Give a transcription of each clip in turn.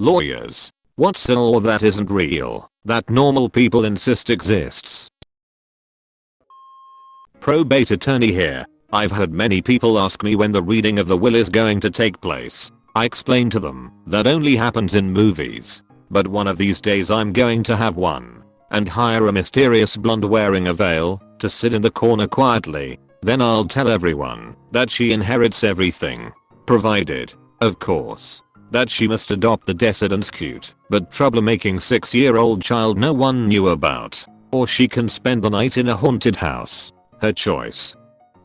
Lawyers. What's a law that isn't real, that normal people insist exists? Probate attorney here. I've heard many people ask me when the reading of the will is going to take place. I explain to them that only happens in movies. But one of these days I'm going to have one. And hire a mysterious blonde wearing a veil to sit in the corner quietly. Then I'll tell everyone that she inherits everything. Provided, of course, that she must adopt the descendant's cute but troublemaking 6 year old child no one knew about. Or she can spend the night in a haunted house. Her choice.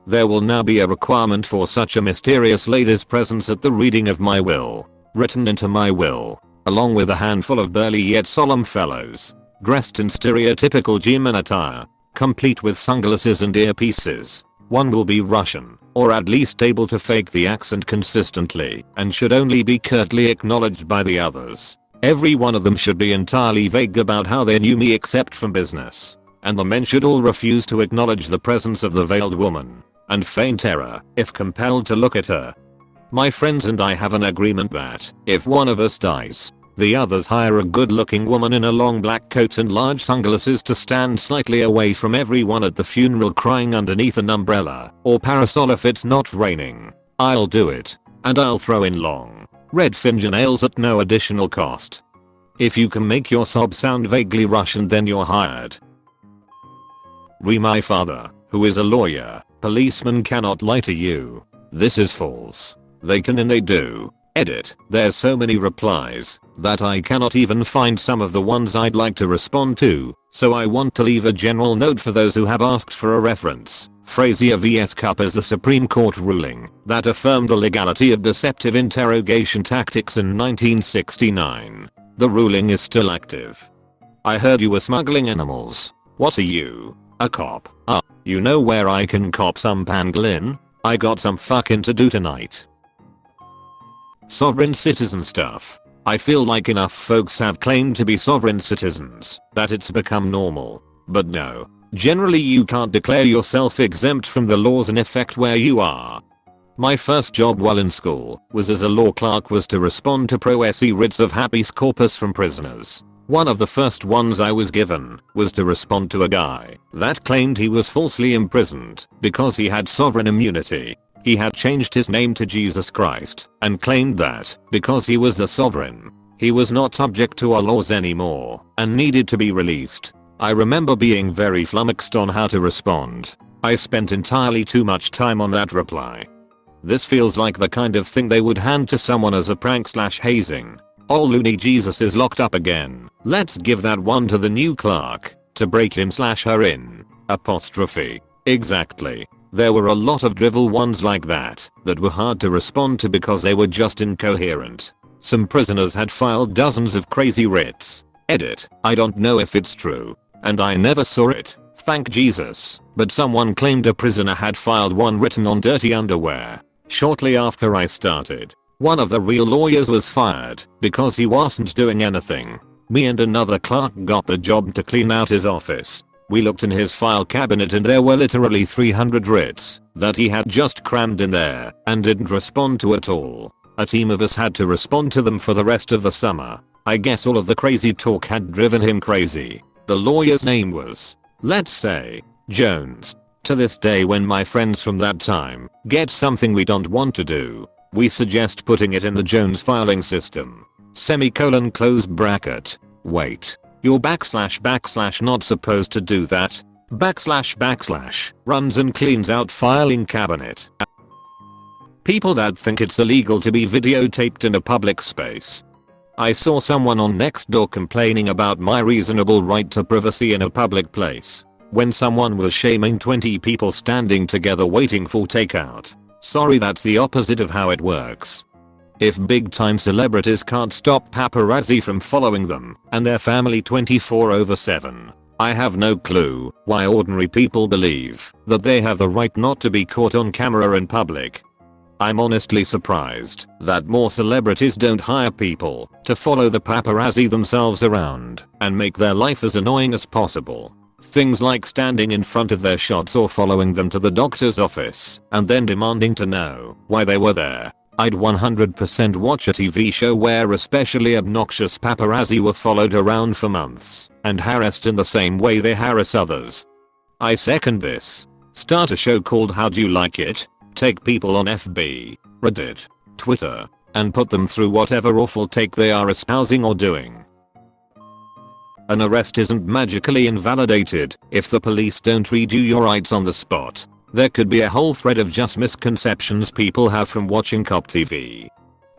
There will now be a requirement for such a mysterious lady's presence at the reading of my will. Written into my will. Along with a handful of burly yet solemn fellows. Dressed in stereotypical G-man attire. Complete with sunglasses and earpieces. One will be Russian, or at least able to fake the accent consistently, and should only be curtly acknowledged by the others. Every one of them should be entirely vague about how they knew me except from business. And the men should all refuse to acknowledge the presence of the veiled woman, and feign terror if compelled to look at her. My friends and I have an agreement that, if one of us dies, the others hire a good looking woman in a long black coat and large sunglasses to stand slightly away from everyone at the funeral crying underneath an umbrella or parasol if it's not raining. I'll do it. And I'll throw in long, red fingernails at no additional cost. If you can make your sob sound vaguely Russian then you're hired. Re my father, who is a lawyer, policemen cannot lie to you. This is false. They can and they do. Edit. There's so many replies that I cannot even find some of the ones I'd like to respond to, so I want to leave a general note for those who have asked for a reference. Frazier vs Cupp is the Supreme Court ruling that affirmed the legality of deceptive interrogation tactics in 1969. The ruling is still active. I heard you were smuggling animals. What are you? A cop? Ah, you know where I can cop some pangolin? I got some fucking to do tonight. Sovereign citizen stuff. I feel like enough folks have claimed to be sovereign citizens that it's become normal. But no. Generally you can't declare yourself exempt from the laws in effect where you are. My first job while in school was as a law clerk was to respond to pro se writs of habeas corpus from prisoners. One of the first ones I was given was to respond to a guy that claimed he was falsely imprisoned because he had sovereign immunity he had changed his name to Jesus Christ and claimed that because he was the sovereign, he was not subject to our laws anymore and needed to be released. I remember being very flummoxed on how to respond. I spent entirely too much time on that reply. This feels like the kind of thing they would hand to someone as a prank slash hazing. Oh, All loony Jesus is locked up again. Let's give that one to the new clerk to break him slash her in. Apostrophe. Exactly. There were a lot of drivel ones like that that were hard to respond to because they were just incoherent. Some prisoners had filed dozens of crazy writs. Edit. I don't know if it's true. And I never saw it. Thank Jesus. But someone claimed a prisoner had filed one written on dirty underwear. Shortly after I started, one of the real lawyers was fired because he wasn't doing anything. Me and another clerk got the job to clean out his office we looked in his file cabinet and there were literally 300 writs that he had just crammed in there and didn't respond to at all. A team of us had to respond to them for the rest of the summer. I guess all of the crazy talk had driven him crazy. The lawyer's name was, let's say, Jones. To this day when my friends from that time get something we don't want to do, we suggest putting it in the Jones filing system. Semicolon close bracket. Wait. You're backslash backslash not supposed to do that. Backslash backslash runs and cleans out filing cabinet. People that think it's illegal to be videotaped in a public space. I saw someone on Nextdoor complaining about my reasonable right to privacy in a public place. When someone was shaming 20 people standing together waiting for takeout. Sorry that's the opposite of how it works. If big time celebrities can't stop paparazzi from following them and their family 24 over 7, I have no clue why ordinary people believe that they have the right not to be caught on camera in public. I'm honestly surprised that more celebrities don't hire people to follow the paparazzi themselves around and make their life as annoying as possible. Things like standing in front of their shots or following them to the doctor's office and then demanding to know why they were there I'd 100% watch a TV show where especially obnoxious paparazzi were followed around for months and harassed in the same way they harass others. I second this. Start a show called How'd You Like It? Take people on FB, Reddit, Twitter, and put them through whatever awful take they are espousing or doing. An arrest isn't magically invalidated if the police don't read you your rights on the spot. There could be a whole thread of just misconceptions people have from watching cop TV.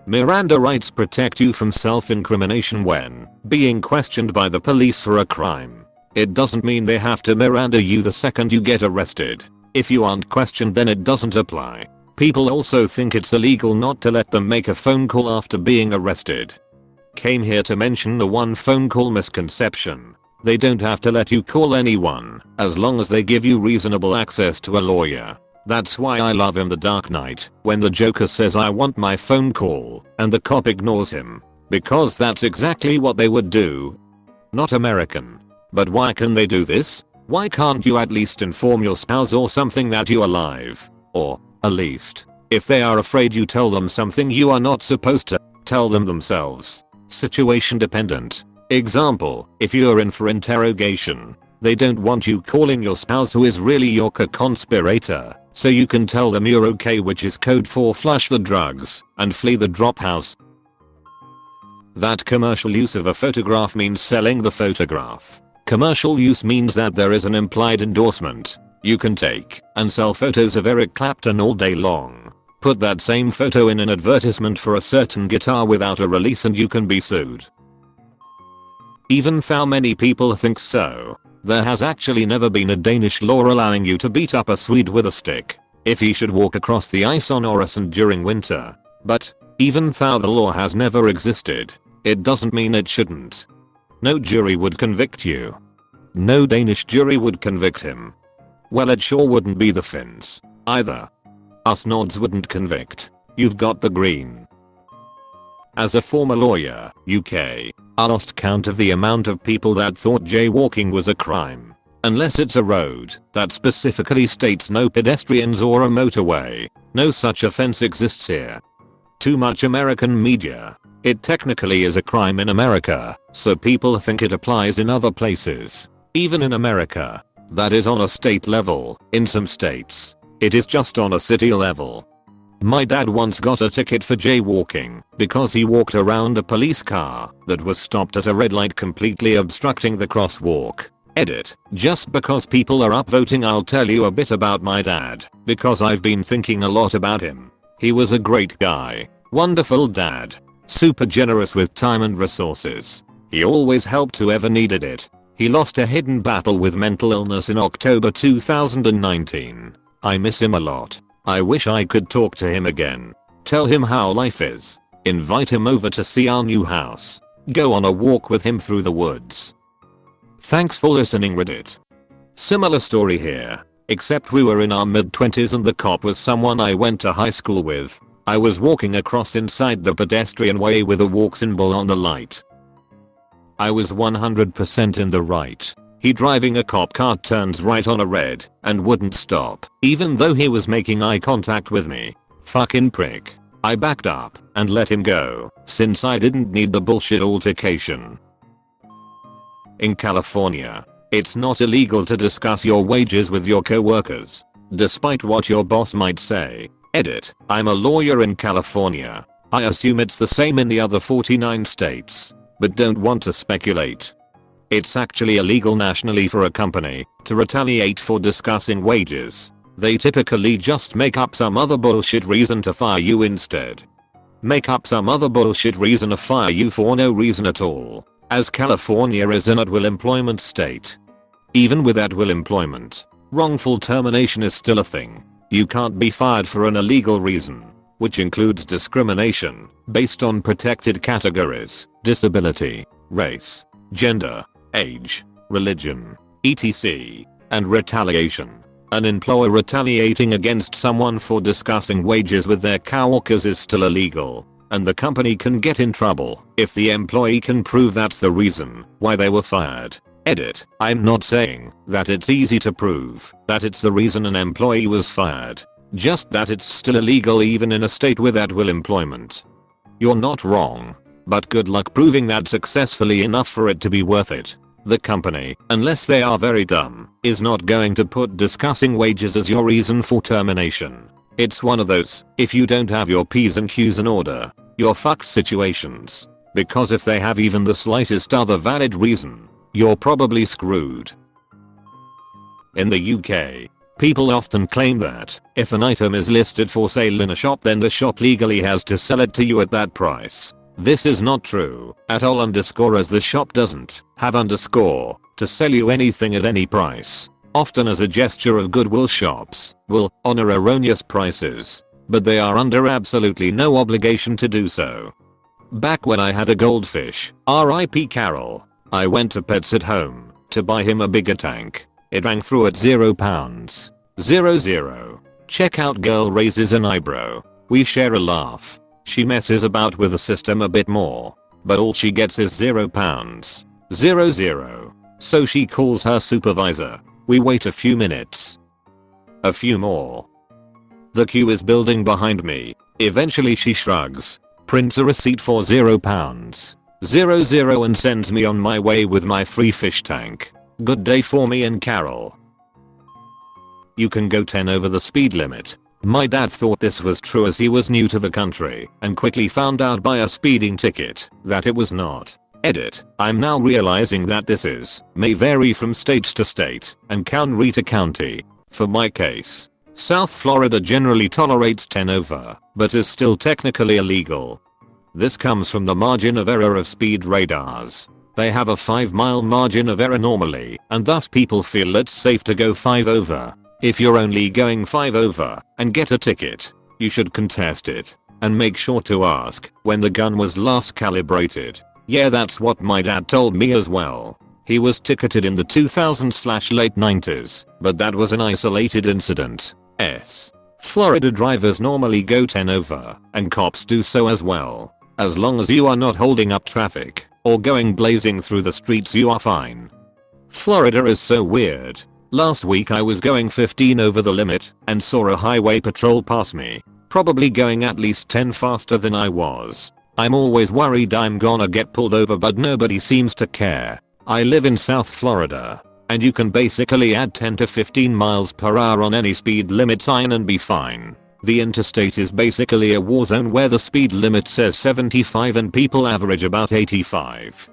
Miranda rights protect you from self-incrimination when being questioned by the police for a crime. It doesn't mean they have to Miranda you the second you get arrested. If you aren't questioned then it doesn't apply. People also think it's illegal not to let them make a phone call after being arrested. Came here to mention the one phone call misconception. They don't have to let you call anyone, as long as they give you reasonable access to a lawyer. That's why I love in The Dark Knight, when the Joker says I want my phone call, and the cop ignores him. Because that's exactly what they would do. Not American. But why can they do this? Why can't you at least inform your spouse or something that you're alive? Or, at least, if they are afraid you tell them something you are not supposed to, tell them themselves. Situation dependent. Example, if you're in for interrogation, they don't want you calling your spouse who is really your co-conspirator, so you can tell them you're okay which is code for flush the drugs and flee the drop house. That commercial use of a photograph means selling the photograph. Commercial use means that there is an implied endorsement. You can take and sell photos of Eric Clapton all day long. Put that same photo in an advertisement for a certain guitar without a release and you can be sued. Even though many people think so, there has actually never been a Danish law allowing you to beat up a Swede with a stick if he should walk across the ice on Øresund during winter. But, even though the law has never existed, it doesn't mean it shouldn't. No jury would convict you. No Danish jury would convict him. Well it sure wouldn't be the Finns. Either. Us Nords wouldn't convict. You've got the green. As a former lawyer, UK, I lost count of the amount of people that thought jaywalking was a crime. Unless it's a road that specifically states no pedestrians or a motorway, no such offense exists here. Too much American media it technically is a crime in America, so people think it applies in other places. Even in America. That is on a state level, in some states. It is just on a city level. My dad once got a ticket for jaywalking because he walked around a police car that was stopped at a red light completely obstructing the crosswalk. Edit. Just because people are upvoting I'll tell you a bit about my dad because I've been thinking a lot about him. He was a great guy. Wonderful dad. Super generous with time and resources. He always helped whoever needed it. He lost a hidden battle with mental illness in October 2019. I miss him a lot. I wish I could talk to him again. Tell him how life is. Invite him over to see our new house. Go on a walk with him through the woods. Thanks for listening Reddit. Similar story here. Except we were in our mid 20s and the cop was someone I went to high school with. I was walking across inside the pedestrian way with a walk symbol on the light. I was 100% in the right. He driving a cop car turns right on a red and wouldn't stop even though he was making eye contact with me. Fucking prick. I backed up and let him go since I didn't need the bullshit altercation. In California, it's not illegal to discuss your wages with your coworkers, despite what your boss might say. Edit. I'm a lawyer in California. I assume it's the same in the other 49 states, but don't want to speculate. It's actually illegal nationally for a company to retaliate for discussing wages. They typically just make up some other bullshit reason to fire you instead. Make up some other bullshit reason to fire you for no reason at all, as California is an at-will employment state. Even with at-will employment, wrongful termination is still a thing. You can't be fired for an illegal reason, which includes discrimination based on protected categories, disability, race, gender, age, religion, etc. and retaliation. An employer retaliating against someone for discussing wages with their coworkers is still illegal, and the company can get in trouble if the employee can prove that's the reason why they were fired. Edit. I'm not saying that it's easy to prove that it's the reason an employee was fired. just that it's still illegal even in a state with at will employment. You're not wrong. But good luck proving that successfully enough for it to be worth it. The company, unless they are very dumb, is not going to put discussing wages as your reason for termination. It's one of those, if you don't have your P's and Q's in order, you're fucked situations. Because if they have even the slightest other valid reason, you're probably screwed. In the UK, people often claim that if an item is listed for sale in a shop then the shop legally has to sell it to you at that price. This is not true at all underscore as the shop doesn't have underscore to sell you anything at any price. Often as a gesture of goodwill shops will honor erroneous prices. But they are under absolutely no obligation to do so. Back when I had a goldfish, RIP Carol, I went to Pets at Home to buy him a bigger tank. It rang through at 0 pounds. 0 0. Checkout girl raises an eyebrow. We share a laugh. She messes about with the system a bit more. But all she gets is 0 pounds. 0 0. So she calls her supervisor. We wait a few minutes. A few more. The queue is building behind me. Eventually she shrugs, prints a receipt for 0 pounds. 0 0 and sends me on my way with my free fish tank. Good day for me and Carol. You can go 10 over the speed limit, my dad thought this was true as he was new to the country and quickly found out by a speeding ticket that it was not. Edit. I'm now realizing that this is may vary from state to state and county to county. For my case, South Florida generally tolerates 10 over, but is still technically illegal. This comes from the margin of error of speed radars. They have a 5 mile margin of error normally, and thus people feel it's safe to go 5 over. If you're only going 5 over and get a ticket, you should contest it and make sure to ask when the gun was last calibrated. Yeah that's what my dad told me as well. He was ticketed in the 2000s late 90s, but that was an isolated incident. S. Florida drivers normally go 10 over, and cops do so as well. As long as you are not holding up traffic, or going blazing through the streets you are fine. Florida is so weird. Last week I was going 15 over the limit and saw a highway patrol pass me. Probably going at least 10 faster than I was. I'm always worried I'm gonna get pulled over but nobody seems to care. I live in South Florida. And you can basically add 10 to 15 miles per hour on any speed limit sign and be fine. The interstate is basically a war zone where the speed limit says 75 and people average about 85.